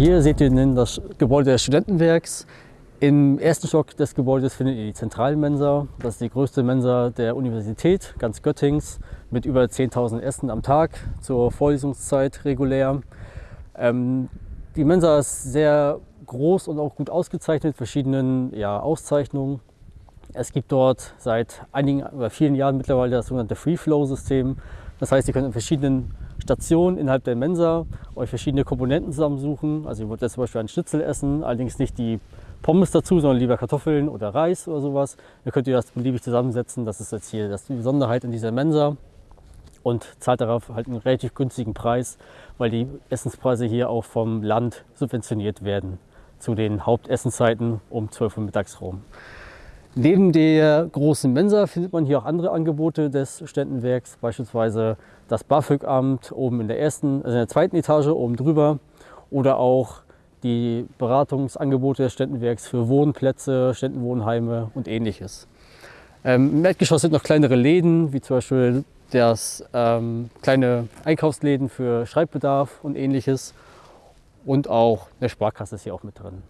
Hier seht ihr das Gebäude des Studentenwerks. Im ersten Stock des Gebäudes findet ihr die Zentralmensa. Das ist die größte Mensa der Universität, ganz Göttings, mit über 10.000 Essen am Tag zur Vorlesungszeit regulär. Ähm, die Mensa ist sehr groß und auch gut ausgezeichnet, verschiedenen ja, Auszeichnungen. Es gibt dort seit einigen oder vielen Jahren mittlerweile das sogenannte Free-Flow-System. Das heißt, ihr könnt in verschiedenen Stationen innerhalb der Mensa euch verschiedene Komponenten zusammensuchen. Also ihr wollt jetzt zum Beispiel einen Schnitzel essen, allerdings nicht die Pommes dazu, sondern lieber Kartoffeln oder Reis oder sowas. Dann könnt ihr das beliebig zusammensetzen. Das ist jetzt hier das die Besonderheit in dieser Mensa und zahlt darauf halt einen relativ günstigen Preis, weil die Essenspreise hier auch vom Land subventioniert werden zu den Hauptessenszeiten um 12 Uhr mittags rum. Neben der großen Mensa findet man hier auch andere Angebote des Ständenwerks, beispielsweise das BAföG-Amt oben in der ersten, also in der zweiten Etage oben drüber oder auch die Beratungsangebote des Ständenwerks für Wohnplätze, Ständenwohnheime und ähnliches. Ähm, Im Erdgeschoss sind noch kleinere Läden, wie zum Beispiel das ähm, kleine Einkaufsläden für Schreibbedarf und ähnliches. Und auch eine Sparkasse ist hier auch mit drin.